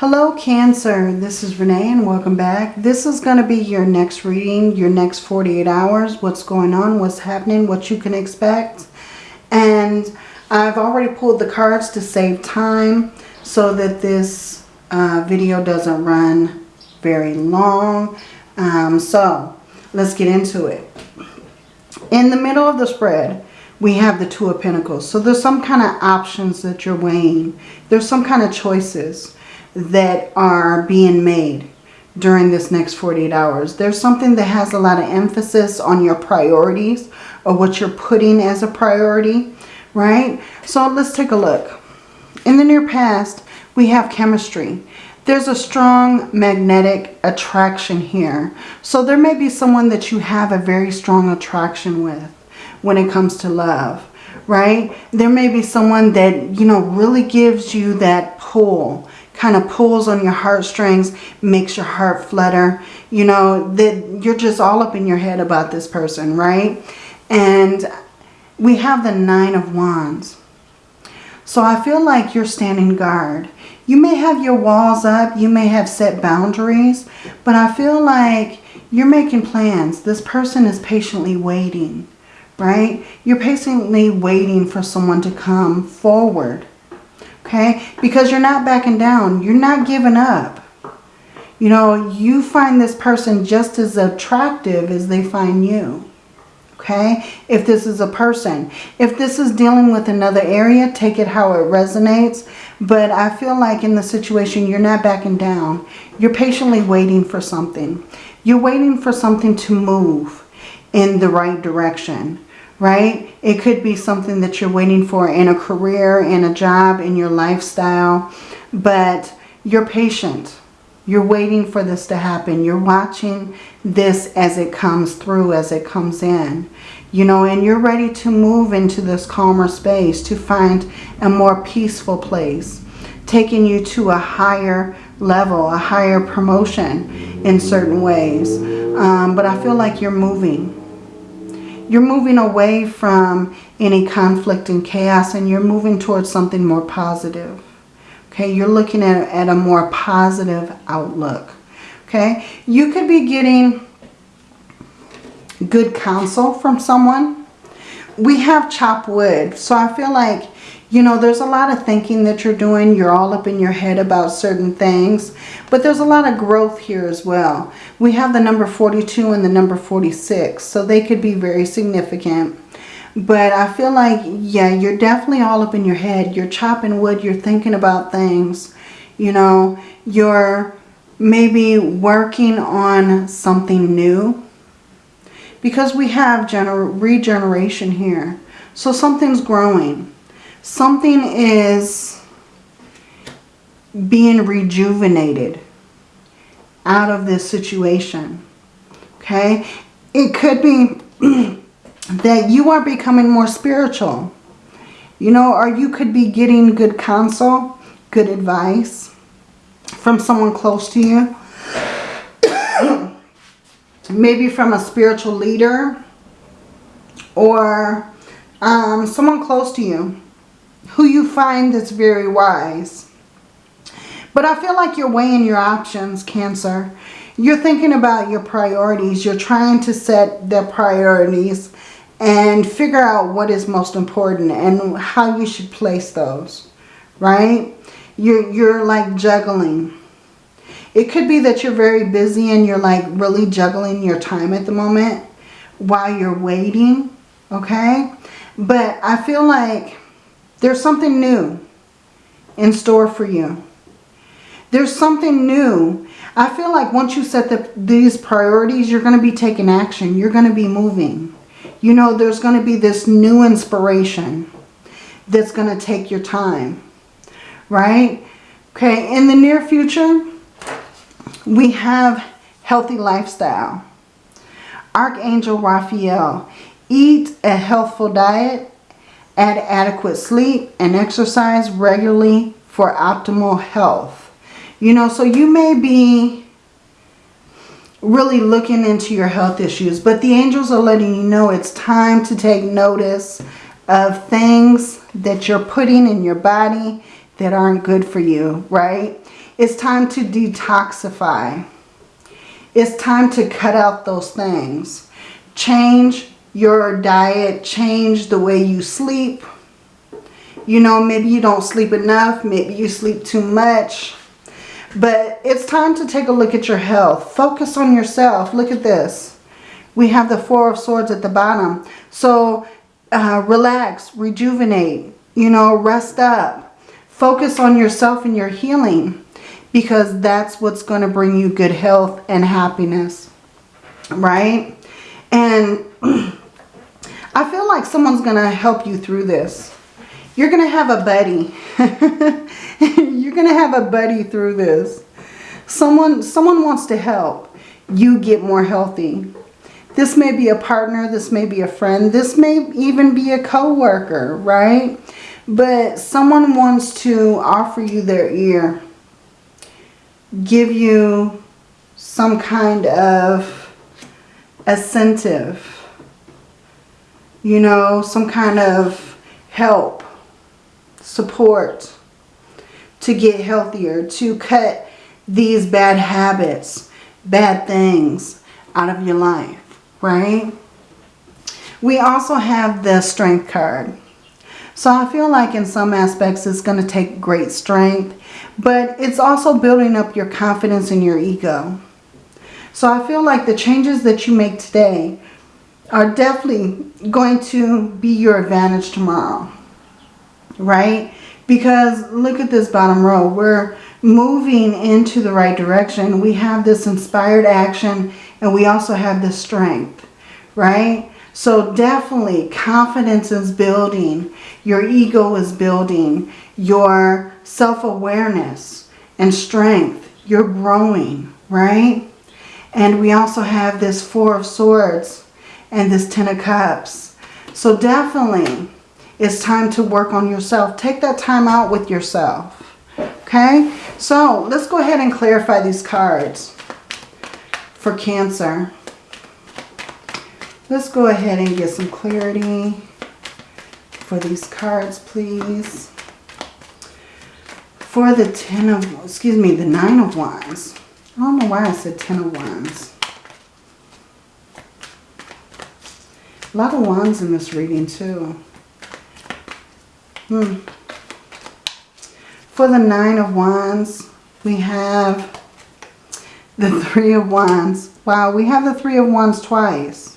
Hello Cancer, this is Renee and welcome back. This is going to be your next reading, your next 48 hours, what's going on, what's happening, what you can expect. And I've already pulled the cards to save time so that this uh, video doesn't run very long. Um, so let's get into it. In the middle of the spread, we have the Two of Pentacles. So there's some kind of options that you're weighing. There's some kind of choices that are being made during this next 48 hours. There's something that has a lot of emphasis on your priorities or what you're putting as a priority, right? So let's take a look. In the near past, we have chemistry. There's a strong magnetic attraction here. So there may be someone that you have a very strong attraction with when it comes to love, right? There may be someone that, you know, really gives you that pull kind of pulls on your heartstrings, makes your heart flutter. You know, that you're just all up in your head about this person, right? And we have the Nine of Wands. So I feel like you're standing guard. You may have your walls up. You may have set boundaries. But I feel like you're making plans. This person is patiently waiting, right? You're patiently waiting for someone to come forward okay? Because you're not backing down. You're not giving up. You know, you find this person just as attractive as they find you, okay? If this is a person. If this is dealing with another area, take it how it resonates. But I feel like in the situation, you're not backing down. You're patiently waiting for something. You're waiting for something to move in the right direction right? It could be something that you're waiting for in a career, in a job, in your lifestyle. But you're patient. You're waiting for this to happen. You're watching this as it comes through, as it comes in. You know, and you're ready to move into this calmer space, to find a more peaceful place, taking you to a higher level, a higher promotion in certain ways. Um, but I feel like you're moving you're moving away from any conflict and chaos and you're moving towards something more positive. Okay, you're looking at, at a more positive outlook. Okay, you could be getting good counsel from someone. We have chopped wood, so I feel like you know, there's a lot of thinking that you're doing. You're all up in your head about certain things. But there's a lot of growth here as well. We have the number 42 and the number 46. So they could be very significant. But I feel like, yeah, you're definitely all up in your head. You're chopping wood. You're thinking about things. You know, you're maybe working on something new. Because we have general regeneration here. So something's growing something is being rejuvenated out of this situation. Okay? It could be that you are becoming more spiritual. You know, or you could be getting good counsel, good advice from someone close to you. Maybe from a spiritual leader or um, someone close to you who you find that's very wise. But I feel like you're weighing your options, Cancer. You're thinking about your priorities. You're trying to set the priorities and figure out what is most important and how you should place those, right? You're, you're like juggling. It could be that you're very busy and you're like really juggling your time at the moment while you're waiting, okay? But I feel like there's something new in store for you. There's something new. I feel like once you set the, these priorities, you're going to be taking action. You're going to be moving. You know, there's going to be this new inspiration that's going to take your time. Right? Okay, in the near future, we have healthy lifestyle. Archangel Raphael, eat a healthful diet Add adequate sleep and exercise regularly for optimal health. You know, so you may be really looking into your health issues, but the angels are letting you know it's time to take notice of things that you're putting in your body that aren't good for you, right? It's time to detoxify. It's time to cut out those things. Change your diet. Change the way you sleep. You know, maybe you don't sleep enough. Maybe you sleep too much. But it's time to take a look at your health. Focus on yourself. Look at this. We have the Four of Swords at the bottom. So uh, relax, rejuvenate, you know, rest up. Focus on yourself and your healing because that's what's going to bring you good health and happiness, right? And I feel like someone's going to help you through this. You're going to have a buddy. You're going to have a buddy through this. Someone, someone wants to help you get more healthy. This may be a partner. This may be a friend. This may even be a co-worker, right? But someone wants to offer you their ear. Give you some kind of incentive. You know, some kind of help, support to get healthier, to cut these bad habits, bad things out of your life right? We also have the strength card. So I feel like in some aspects it's going to take great strength, but it's also building up your confidence in your ego. So I feel like the changes that you make today are definitely going to be your advantage tomorrow, right? Because look at this bottom row. We're moving into the right direction. We have this inspired action and we also have the strength, right? So definitely confidence is building. Your ego is building. Your self-awareness and strength. You're growing, right? And we also have this Four of Swords and this Ten of Cups. So definitely it's time to work on yourself. Take that time out with yourself. Okay? So let's go ahead and clarify these cards for Cancer. Let's go ahead and get some clarity for these cards, please. For the Ten of, excuse me, the Nine of Wands. I don't know why I said Ten of Wands. A lot of wands in this reading too. Hmm. For the Nine of Wands, we have the Three of Wands. Wow, we have the Three of Wands twice,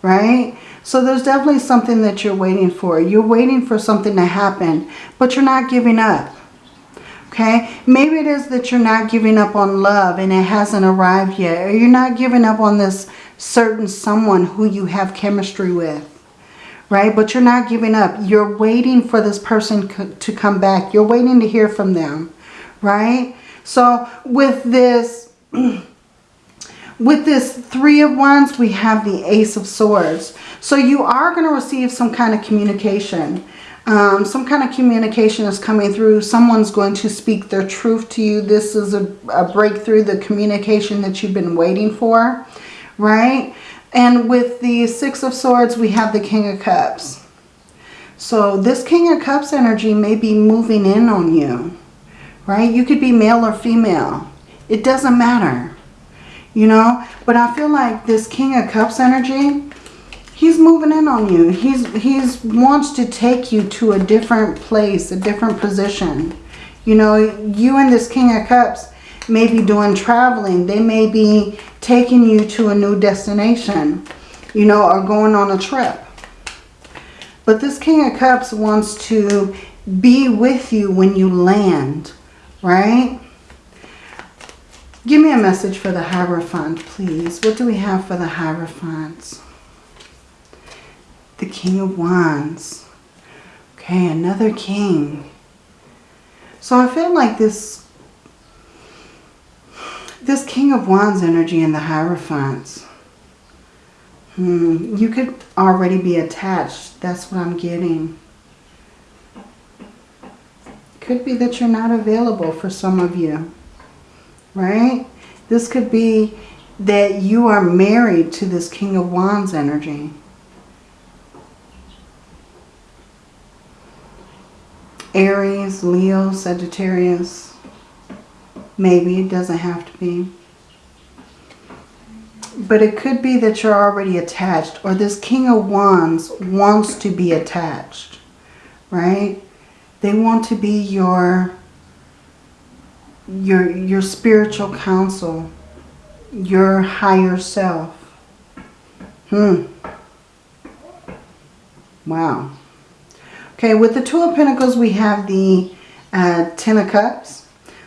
right? So there's definitely something that you're waiting for. You're waiting for something to happen, but you're not giving up. Okay? Maybe it is that you're not giving up on love and it hasn't arrived yet. Or you're not giving up on this certain someone who you have chemistry with right? But you're not giving up. You're waiting for this person to come back. You're waiting to hear from them, right? So with this, with this three of wands, we have the ace of swords. So you are going to receive some kind of communication. Um, some kind of communication is coming through. Someone's going to speak their truth to you. This is a, a breakthrough, the communication that you've been waiting for, right? And with the Six of Swords, we have the King of Cups. So this King of Cups energy may be moving in on you, right? You could be male or female. It doesn't matter, you know? But I feel like this King of Cups energy, he's moving in on you. He's he's wants to take you to a different place, a different position. You know, you and this King of Cups may be doing traveling. They may be taking you to a new destination, you know, or going on a trip. But this King of Cups wants to be with you when you land, right? Give me a message for the Hierophant, please. What do we have for the Hierophant? The King of Wands. Okay, another king. So I feel like this this King of Wands energy in the Hierophants. Hmm, you could already be attached. That's what I'm getting. Could be that you're not available for some of you. Right? This could be that you are married to this King of Wands energy. Aries, Leo, Sagittarius. Maybe it doesn't have to be. But it could be that you're already attached or this King of Wands wants to be attached, right? They want to be your your your spiritual counsel, your higher self. Hmm. Wow. Okay, with the Two of Pentacles, we have the uh, Ten of Cups.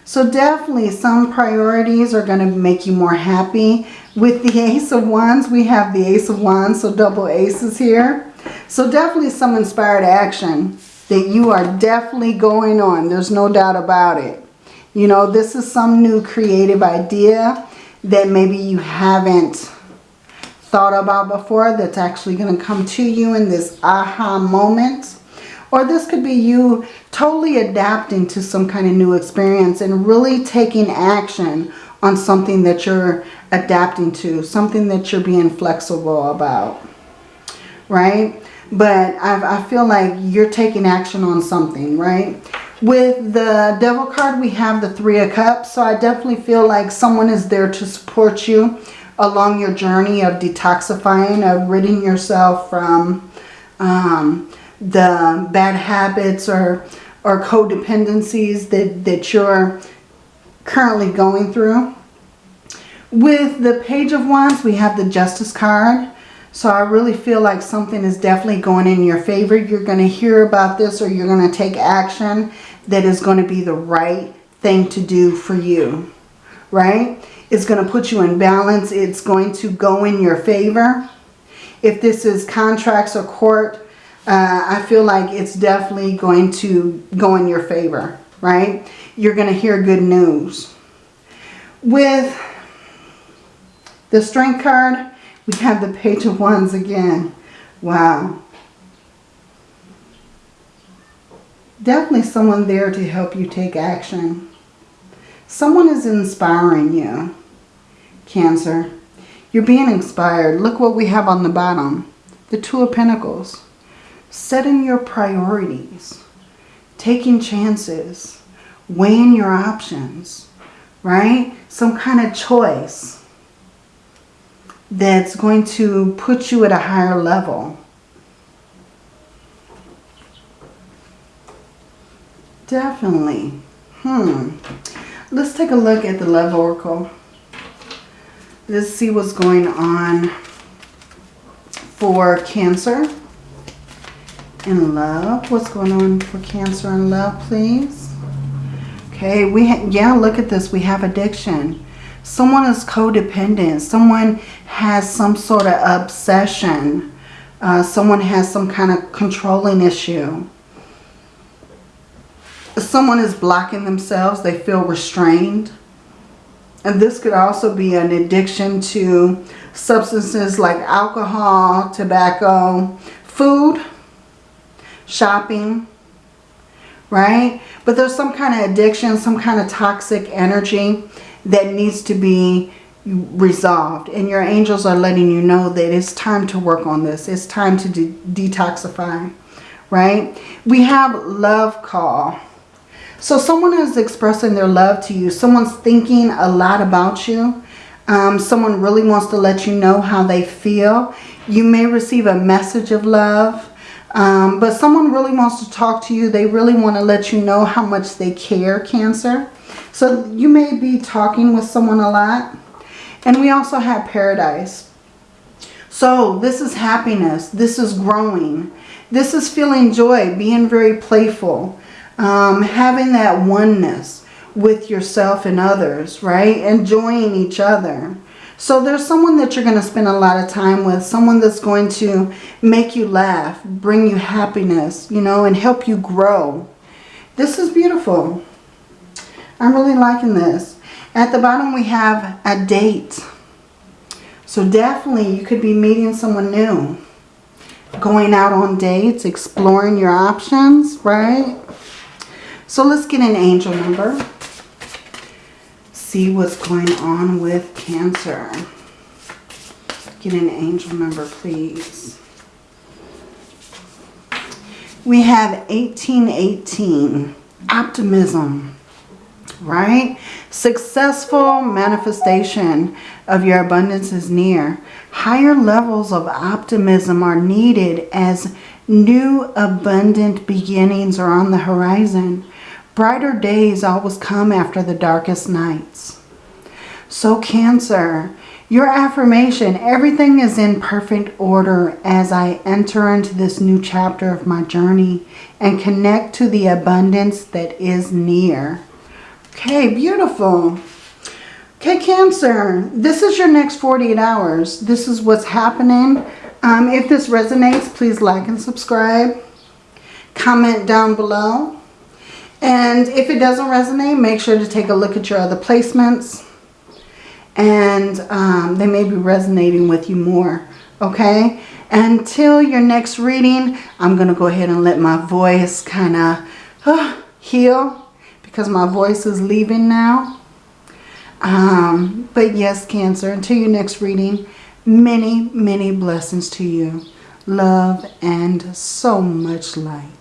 So definitely some priorities are going to make you more happy. With the Ace of Wands, we have the Ace of Wands, so double aces here. So definitely some inspired action that you are definitely going on. There's no doubt about it. You know, this is some new creative idea that maybe you haven't thought about before that's actually going to come to you in this aha moment. Or this could be you totally adapting to some kind of new experience and really taking action on something that you're adapting to, something that you're being flexible about, right? But I, I feel like you're taking action on something, right? With the Devil card, we have the Three of Cups. So I definitely feel like someone is there to support you along your journey of detoxifying, of ridding yourself from um, the bad habits or, or codependencies that, that you're currently going through. With the Page of Wands, we have the Justice card. So I really feel like something is definitely going in your favor. You're going to hear about this or you're going to take action that is going to be the right thing to do for you. Right? It's going to put you in balance. It's going to go in your favor. If this is contracts or court, uh, I feel like it's definitely going to go in your favor. Right? You're going to hear good news. With the strength card, we have the page of wands again. Wow. Definitely someone there to help you take action. Someone is inspiring you, Cancer. You're being inspired. Look what we have on the bottom. The Two of Pentacles. Setting your priorities. Taking chances. Weighing your options. Right? Some kind of choice that's going to put you at a higher level. Definitely. Hmm. Let's take a look at the Love Oracle. Let's see what's going on for Cancer in love. What's going on for Cancer in love, please? Okay, we yeah, look at this. We have addiction. Someone is codependent. Someone has some sort of obsession. Uh, someone has some kind of controlling issue someone is blocking themselves. They feel restrained. And this could also be an addiction to substances like alcohol, tobacco, food, shopping, right? But there's some kind of addiction, some kind of toxic energy that needs to be resolved. And your angels are letting you know that it's time to work on this. It's time to de detoxify, right? We have love call. So someone is expressing their love to you. Someone's thinking a lot about you. Um, someone really wants to let you know how they feel. You may receive a message of love. Um, but someone really wants to talk to you. They really want to let you know how much they care, Cancer. So you may be talking with someone a lot. And we also have paradise. So this is happiness. This is growing. This is feeling joy, being very playful um, having that oneness with yourself and others, right? Enjoying each other. So there's someone that you're going to spend a lot of time with, someone that's going to make you laugh, bring you happiness, you know, and help you grow. This is beautiful. I'm really liking this. At the bottom we have a date. So definitely you could be meeting someone new. Going out on dates, exploring your options, right? So let's get an angel number. See what's going on with Cancer. Get an angel number, please. We have 1818. Optimism. right? Successful manifestation of your abundance is near. Higher levels of optimism are needed as new abundant beginnings are on the horizon. Brighter days always come after the darkest nights. So Cancer, your affirmation, everything is in perfect order as I enter into this new chapter of my journey and connect to the abundance that is near. Okay, beautiful. Okay, Cancer, this is your next 48 hours. This is what's happening. Um, if this resonates, please like and subscribe. Comment down below. And if it doesn't resonate, make sure to take a look at your other placements. And um, they may be resonating with you more. Okay? Until your next reading, I'm going to go ahead and let my voice kind of uh, heal because my voice is leaving now. Um, but yes, Cancer, until your next reading, many, many blessings to you. Love and so much light.